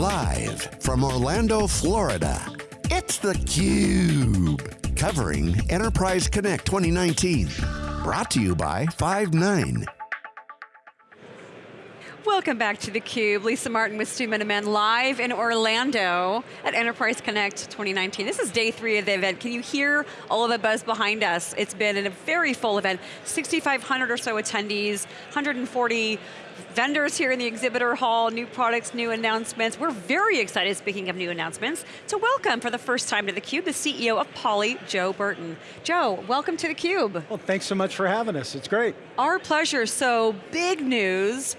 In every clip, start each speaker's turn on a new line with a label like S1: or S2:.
S1: Live from Orlando, Florida, it's theCUBE. Covering Enterprise Connect 2019. Brought to you by Five9.
S2: Welcome back to theCUBE. Lisa Martin with Stu Miniman live in Orlando at Enterprise Connect 2019. This is day three of the event. Can you hear all of the buzz behind us? It's been a very full event. 6,500 or so attendees, 140 vendors here in the exhibitor hall, new products, new announcements. We're very excited, speaking of new announcements, to welcome for the first time to theCUBE, the CEO of Poly, Joe Burton. Joe, welcome to theCUBE.
S3: Well, thanks so much for having us, it's great.
S2: Our pleasure, so big news,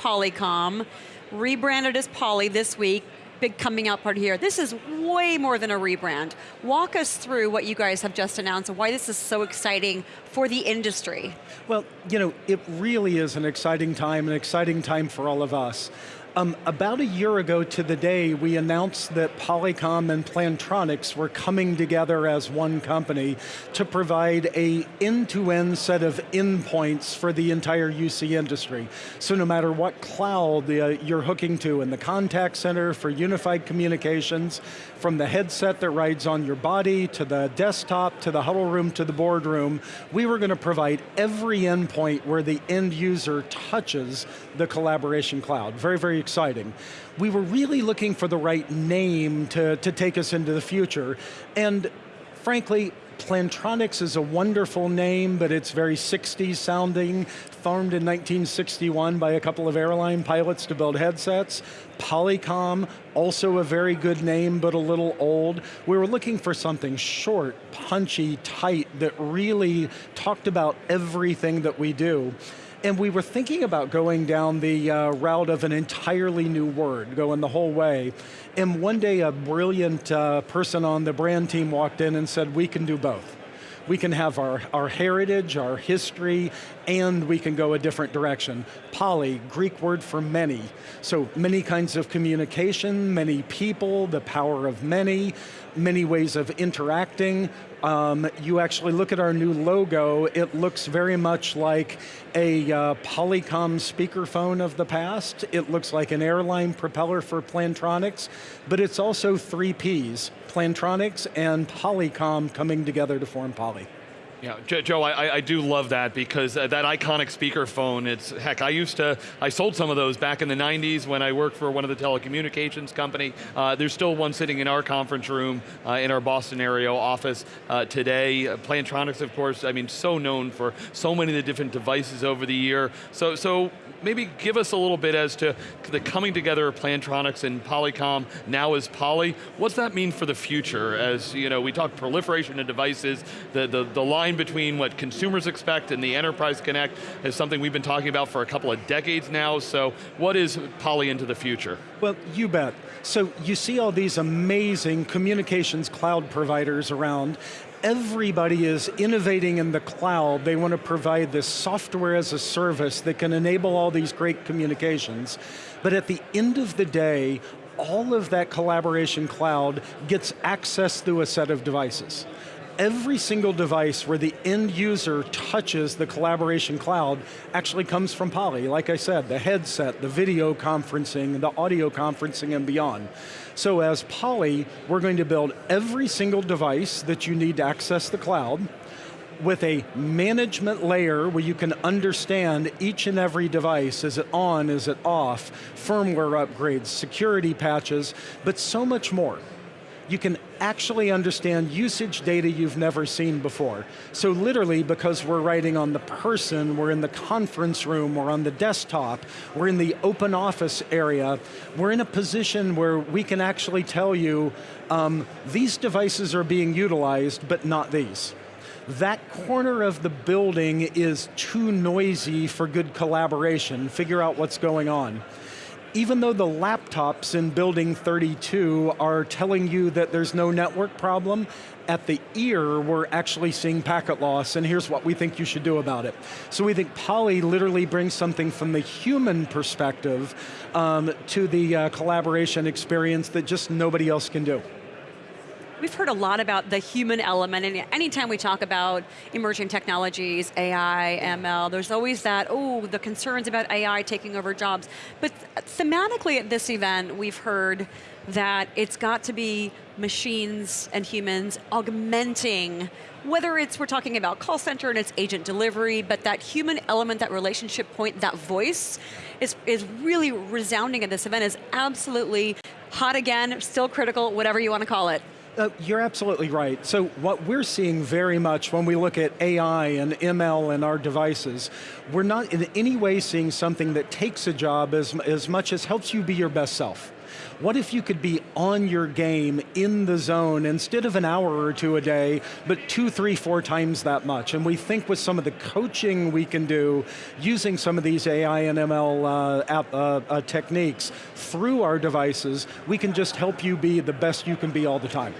S2: Polycom, rebranded as Poly this week, big coming out party here. This is way more than a rebrand. Walk us through what you guys have just announced and why this is so exciting for the industry.
S3: Well, you know, it really is an exciting time, an exciting time for all of us. Um, about a year ago to the day, we announced that Polycom and Plantronics were coming together as one company to provide a end-to-end -end set of endpoints for the entire UC industry. So no matter what cloud uh, you're hooking to in the contact center for unified communications, from the headset that rides on your body, to the desktop, to the huddle room, to the boardroom, we were going to provide every endpoint where the end user touches the collaboration cloud. Very, very exciting. We were really looking for the right name to, to take us into the future, and frankly, Plantronics is a wonderful name, but it's very 60s sounding, formed in 1961 by a couple of airline pilots to build headsets. Polycom, also a very good name, but a little old. We were looking for something short, punchy, tight, that really talked about everything that we do. And we were thinking about going down the uh, route of an entirely new word, going the whole way. And one day a brilliant uh, person on the brand team walked in and said, we can do both we can have our, our heritage, our history, and we can go a different direction. Poly, Greek word for many. So many kinds of communication, many people, the power of many, many ways of interacting. Um, you actually look at our new logo, it looks very much like a uh, Polycom speakerphone of the past. It looks like an airline propeller for Plantronics, but it's also three Ps, Plantronics and Polycom coming together to form Poly.
S4: Yeah, Joe, I, I, do love that because uh, that iconic speakerphone, it's, heck, I used to, I sold some of those back in the 90s when I worked for one of the telecommunications company. Uh, there's still one sitting in our conference room uh, in our Boston area office uh, today. Uh, Plantronics, of course, I mean, so known for so many of the different devices over the year. So, so maybe give us a little bit as to the coming together of Plantronics and Polycom now as Poly. What's that mean for the future as you know, we talk proliferation of devices, the, the, the line between what consumers expect and the Enterprise Connect is something we've been talking about for a couple of decades now, so what is Poly into the future?
S3: Well, you bet. So you see all these amazing communications cloud providers around, everybody is innovating in the cloud. They want to provide this software as a service that can enable all these great communications. But at the end of the day, all of that collaboration cloud gets access through a set of devices every single device where the end user touches the collaboration cloud actually comes from Poly. Like I said, the headset, the video conferencing, the audio conferencing and beyond. So as Poly, we're going to build every single device that you need to access the cloud, with a management layer where you can understand each and every device, is it on, is it off, firmware upgrades, security patches, but so much more you can actually understand usage data you've never seen before. So literally, because we're writing on the person, we're in the conference room, we're on the desktop, we're in the open office area, we're in a position where we can actually tell you, um, these devices are being utilized, but not these. That corner of the building is too noisy for good collaboration, figure out what's going on even though the laptops in building 32 are telling you that there's no network problem, at the ear, we're actually seeing packet loss, and here's what we think you should do about it. So we think Poly literally brings something from the human perspective um, to the uh, collaboration experience that just nobody else can do.
S2: We've heard a lot about the human element, and anytime we talk about emerging technologies, AI, ML, there's always that, oh, the concerns about AI taking over jobs. But thematically at this event, we've heard that it's got to be machines and humans augmenting whether it's we're talking about call center and its agent delivery, but that human element, that relationship point, that voice is, is really resounding at this event, is absolutely hot again, still critical, whatever you want to call it.
S3: Uh, you're absolutely right. So what we're seeing very much when we look at AI and ML in our devices, we're not in any way seeing something that takes a job as, as much as helps you be your best self. What if you could be on your game, in the zone, instead of an hour or two a day, but two, three, four times that much? And we think with some of the coaching we can do, using some of these AI and ML uh, app, uh, uh, techniques through our devices, we can just help you be the best you can be all the time.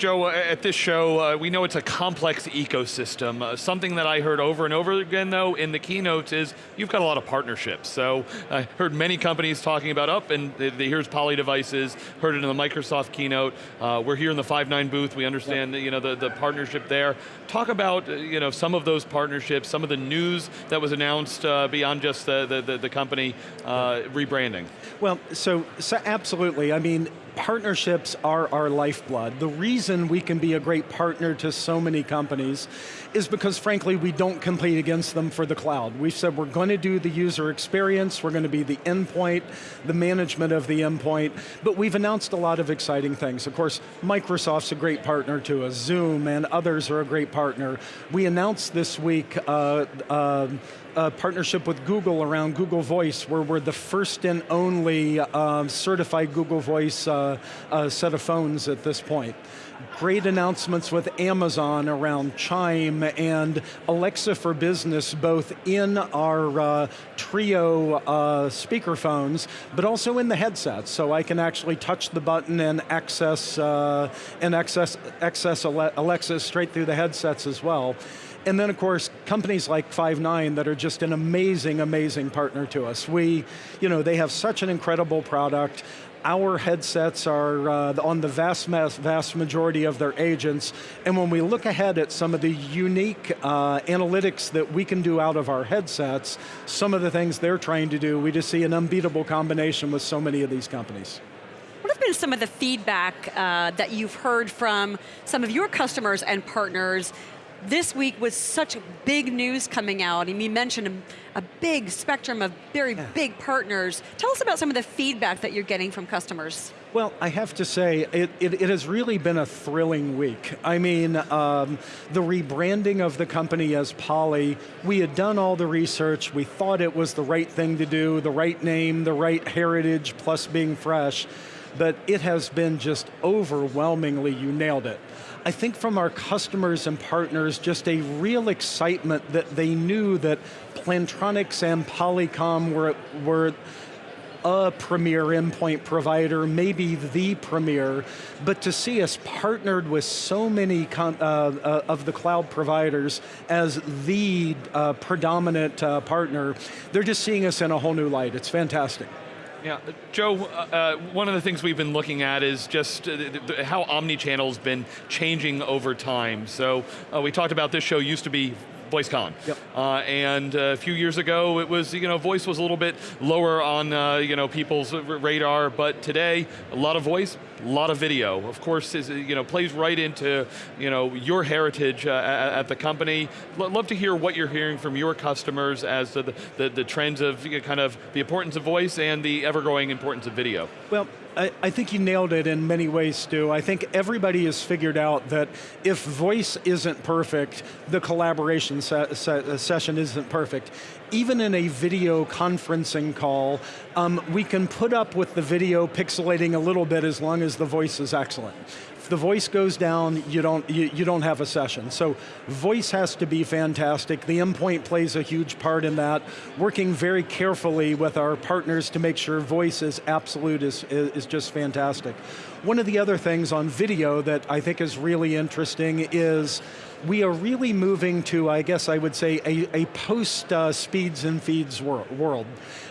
S4: Joe, uh, at this show, uh, we know it's a complex ecosystem. Uh, something that I heard over and over again, though, in the keynotes is you've got a lot of partnerships. So I heard many companies talking about up, and the, the, here's Poly Devices, heard it in the Microsoft keynote. Uh, we're here in the Five9 booth. We understand yep. you know, the, the partnership there. Talk about uh, you know, some of those partnerships, some of the news that was announced uh, beyond just the, the, the company rebranding.
S3: Well, so, so absolutely. I mean, partnerships are our lifeblood. The reason we can be a great partner to so many companies is because frankly we don't compete against them for the cloud. We've said we're going to do the user experience, we're going to be the endpoint, the management of the endpoint, but we've announced a lot of exciting things. Of course, Microsoft's a great partner to us, Zoom and others are a great partner. We announced this week uh, uh, a partnership with Google around Google Voice, where we're the first and only uh, certified Google Voice uh, uh, set of phones at this point. Great announcements with Amazon around Chime and Alexa for Business, both in our uh, Trio uh, speakerphones, but also in the headsets, so I can actually touch the button and access, uh, and access, access Alexa straight through the headsets as well. And then of course, companies like Five9 that are just an amazing, amazing partner to us. We, you know, they have such an incredible product. Our headsets are uh, on the vast, vast majority of their agents, and when we look ahead at some of the unique uh, analytics that we can do out of our headsets, some of the things they're trying to do, we just see an unbeatable combination with so many of these companies.
S2: What have been some of the feedback uh, that you've heard from some of your customers and partners this week was such big news coming out, and you mentioned a, a big spectrum of very yeah. big partners. Tell us about some of the feedback that you're getting from customers.
S3: Well, I have to say, it, it, it has really been a thrilling week. I mean, um, the rebranding of the company as Poly, we had done all the research, we thought it was the right thing to do, the right name, the right heritage, plus being fresh, but it has been just overwhelmingly, you nailed it. I think from our customers and partners, just a real excitement that they knew that Plantronics and Polycom were, were a premier endpoint provider, maybe the premier, but to see us partnered with so many uh, uh, of the cloud providers as the uh, predominant uh, partner, they're just seeing us in a whole new light. It's fantastic.
S4: Yeah, Joe, uh, uh, one of the things we've been looking at is just uh, how omni-channel's been changing over time. So uh, we talked about this show used to be VoiceCon. Yep. Uh, and a few years ago, it was, you know, voice was a little bit lower on, uh, you know, people's radar, but today, a lot of voice, a lot of video. Of course, is, you know, plays right into, you know, your heritage uh, at, at, the company. L love to hear what you're hearing from your customers as to the, the, the trends of you know, kind of the importance of voice and the ever-growing importance of video.
S3: Well, I, I, think you nailed it in many ways, Stu. I think everybody has figured out that if voice isn't perfect, the collaboration se se session isn't perfect. Even in a video conferencing call, um, we can put up with the video pixelating a little bit as long as the voice is excellent the voice goes down, you don't, you, you don't have a session. So voice has to be fantastic. The endpoint plays a huge part in that. Working very carefully with our partners to make sure voice is absolute is, is just fantastic. One of the other things on video that I think is really interesting is we are really moving to, I guess I would say, a, a post uh, speeds and feeds wor world.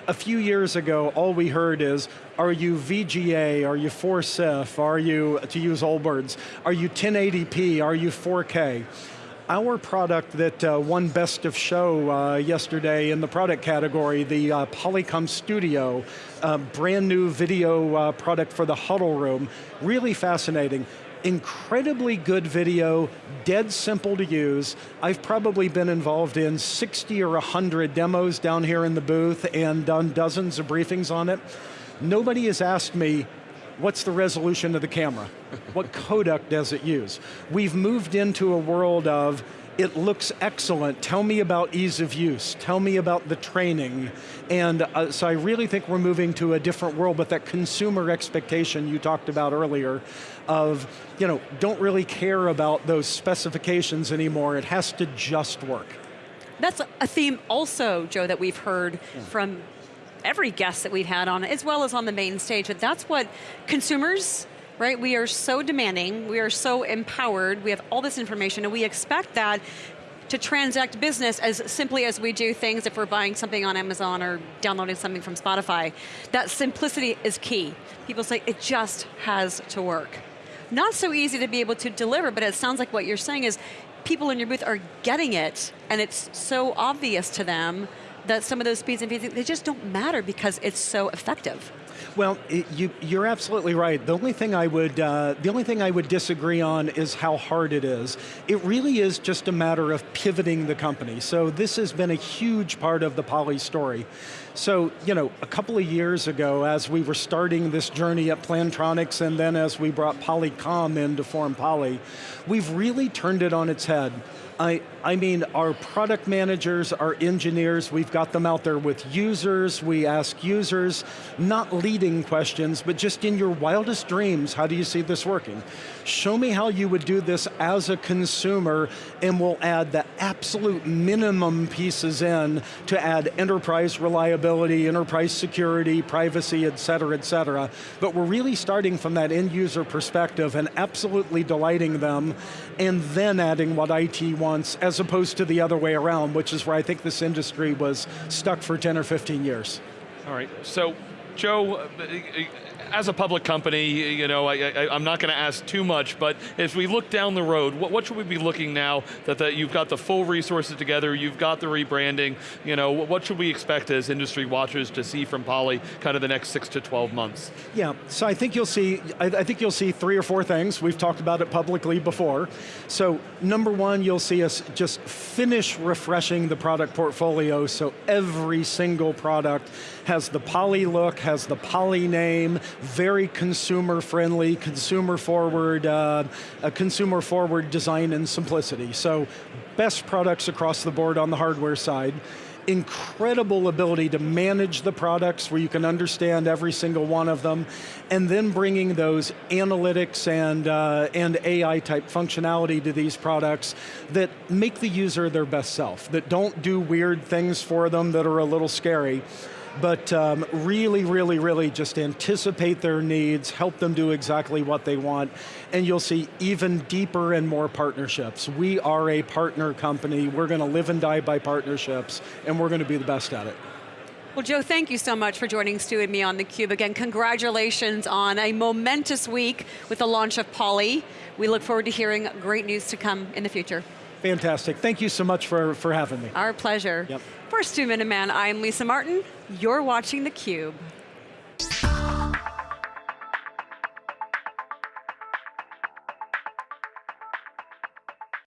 S3: A few years ago, all we heard is, are you VGA, are you 4CIF, are you, to use Allbirds, are you 1080p, are you 4K? Our product that uh, won Best of Show uh, yesterday in the product category, the uh, Polycom Studio, brand new video uh, product for the huddle room, really fascinating incredibly good video, dead simple to use. I've probably been involved in 60 or 100 demos down here in the booth and done dozens of briefings on it. Nobody has asked me, what's the resolution of the camera? what codec does it use? We've moved into a world of, it looks excellent. Tell me about ease of use. Tell me about the training. And uh, so I really think we're moving to a different world, but that consumer expectation you talked about earlier of, you know, don't really care about those specifications anymore. It has to just work.
S2: That's a theme also, Joe, that we've heard yeah. from every guest that we've had on, as well as on the main stage, that that's what consumers right? We are so demanding, we are so empowered, we have all this information, and we expect that to transact business as simply as we do things if we're buying something on Amazon or downloading something from Spotify. That simplicity is key. People say it just has to work. Not so easy to be able to deliver, but it sounds like what you're saying is people in your booth are getting it and it's so obvious to them that some of those speeds and feeds, they just don't matter because it's so effective.
S3: Well, it, you, you're absolutely right. The only thing I would, uh, the only thing I would disagree on is how hard it is. It really is just a matter of pivoting the company. So this has been a huge part of the Poly story. So, you know, a couple of years ago, as we were starting this journey at Plantronics, and then as we brought Polycom in to form Poly, we've really turned it on its head. I, I mean, our product managers, our engineers, we've got them out there with users, we ask users, not leading questions, but just in your wildest dreams, how do you see this working? Show me how you would do this as a consumer, and we'll add the absolute minimum pieces in to add enterprise reliability, enterprise security, privacy, et cetera, et cetera. But we're really starting from that end user perspective and absolutely delighting them, and then adding what IT wants as opposed to the other way around, which is where I think this industry was stuck for 10 or 15 years.
S4: All right, so Joe, as a public company, you know, I, am not going to ask too much, but as we look down the road, what, what should we be looking now that, that you've got the full resources together, you've got the rebranding, you know, what should we expect as industry watchers to see from Poly kind of the next six to 12 months?
S3: Yeah, so I think you'll see, I, I think you'll see three or four things. We've talked about it publicly before. So number one, you'll see us just finish refreshing the product portfolio so every single product has the Poly look, has the Poly name, very consumer friendly, consumer forward, uh, a consumer forward design and simplicity. So best products across the board on the hardware side incredible ability to manage the products where you can understand every single one of them, and then bringing those analytics and, uh, and AI type functionality to these products that make the user their best self, that don't do weird things for them that are a little scary, but um, really, really, really just anticipate their needs, help them do exactly what they want, and you'll see even deeper and more partnerships. We are a partner company, we're going to live and die by partnerships, and we're going to be the best at it.
S2: Well, Joe, thank you so much for joining Stu and me on theCUBE. Again, congratulations on a momentous week with the launch of Poly. We look forward to hearing great news to come in the future.
S3: Fantastic, thank you so much for, for having me.
S2: Our pleasure. Yep. For Stu Miniman, I'm Lisa Martin. You're watching theCUBE.